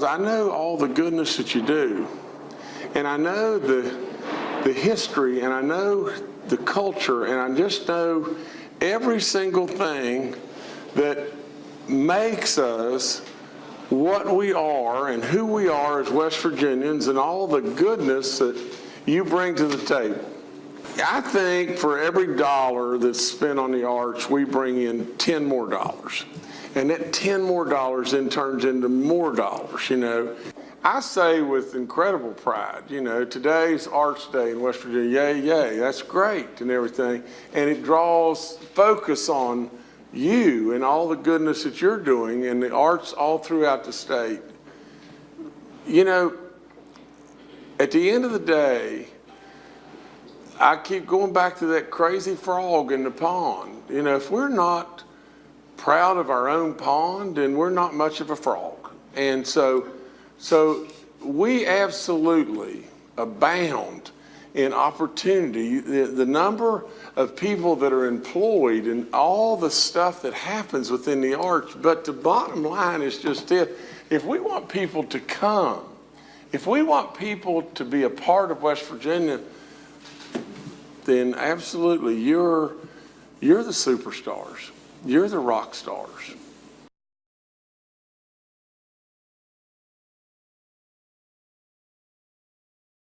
I know all the goodness that you do, and I know the, the history, and I know the culture, and I just know every single thing that makes us what we are and who we are as West Virginians and all the goodness that you bring to the table. I think for every dollar that's spent on the arts, we bring in 10 more dollars. And that 10 more dollars then turns into more dollars, you know. I say with incredible pride, you know, today's Arts Day in West Virginia, yay, yay, that's great and everything. And it draws focus on you and all the goodness that you're doing and the arts all throughout the state. You know, at the end of the day, I keep going back to that crazy frog in the pond. You know, if we're not proud of our own pond, and we're not much of a frog. And so, so we absolutely abound in opportunity. The, the number of people that are employed and all the stuff that happens within the arts. But the bottom line is just this. If we want people to come, if we want people to be a part of West Virginia, then absolutely you're, you're the superstars. You're the rock stars.